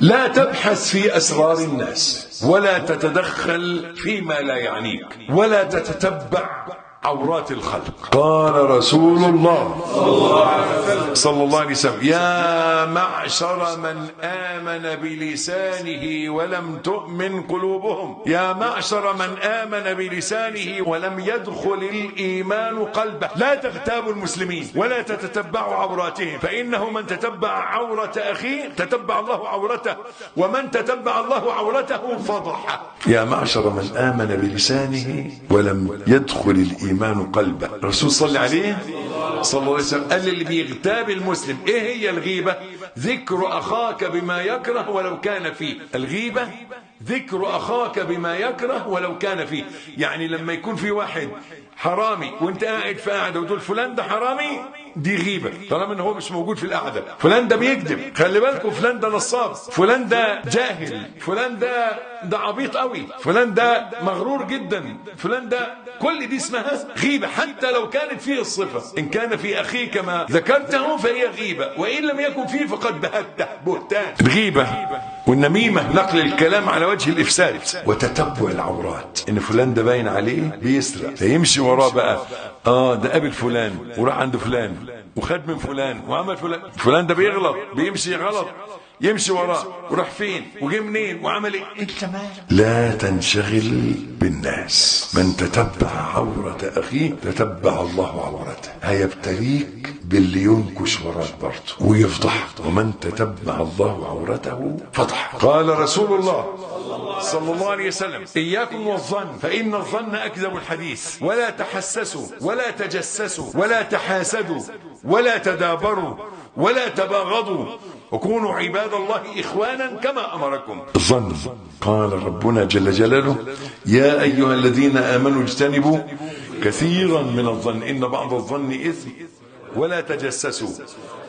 لا تبحث في أسرار الناس ولا تتدخل فيما لا يعنيك ولا تتتبع عورات الخلق. قال رسول الله صلى الله عليه وسلم يا معشر من آمن بلسانه ولم تؤمن قلوبهم. يا معشر من آمن بلسانه ولم يدخل الإيمان قلبه. لا تغتابوا المسلمين ولا تتتبعوا عوراتهم فإنه من تتبع عورة أخيه تتبع الله عورته ومن تتبع الله عورته فضحه. يا معشر من آمن بلسانه ولم يدخل الإيمان قلبه. الرسول صلى عليه صلى الله عليه وسلم قال اللي بيغتاب المسلم إيه هي الغيبة؟ ذكر أخاك بما يكره ولو كان فيه. الغيبة ذكر أخاك بما يكره ولو كان فيه. يعني لما يكون في واحد حرامي وانت قاعد في قاعدة وتقول فلان ده حرامي دي غيبة. طالما إن هو مش موجود في القعده فلان ده بيكذب. خلي بالكم فلان ده نصاب. فلان ده جاهل. فلان ده ده عبيط قوي. فلان ده مغرور جدا. فلان ده كل دي اسمها غيبة حتى لو كانت فيه الصفة. إن كان في أخيك ما ذكرته فهي غيبة وإن لم يكن فيه فقد بهته بهتان. الغيبه والنميمة نقل الكلام على وجه الإفساد. وتتبع العورات. إن فلان ده باين عليه بيسرق. فيمشي وراه بقى. آه ده قابل فلان وراح عند فلان وخد من فلان وعمل فلان. فلان ده بيغلط بيمشي غلط. يمشي وراه. وراح فين؟ وجه منين؟ وعمل إيه؟ انت مالك لا تنشغل بالناس. من تتبع عورة أخيه تتبع الله عورته. هيبتليك باللي ينكش وراك برضه ويفضحك ومن تتبع الله عورته فضح. قال رسول الله صلى الله عليه وسلم إياكم والظن فإن الظن أكذب الحديث. ولا تحسسوا ولا تجسسوا ولا تحاسدوا ولا تدابروا ولا تباغضوا. وكونوا عباد الله إخوانا كما أمركم. الظن. قال ربنا جل جلاله يا أيها الذين آمنوا اجتنبوا كثيرا من الظن. إن بعض الظن إثم. ولا تجسسوا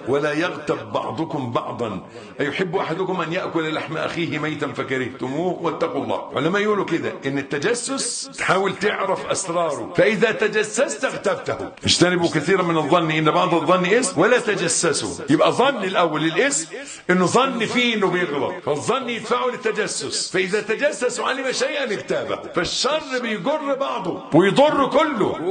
ولا يغتب بعضكم بعضا. أيحب أحدكم أن يأكل لحم أخيه ميتا فكرهتموه؟ واتقوا الله. علماء يقولوا كده إن التجسس تحاول تعرف أسراره فإذا تجسست اغتبته. اجتنبوا كثيرا من الظن إن بعض الظن اسم ولا تجسسوا. يبقى ظن الأول الاسم إنه ظن فيه إنه بيغلط. فالظن يدفعه للتجسس. فإذا تجسس وعلم شيئا اغتابه. فالشر بيجر بعضه ويضر كله.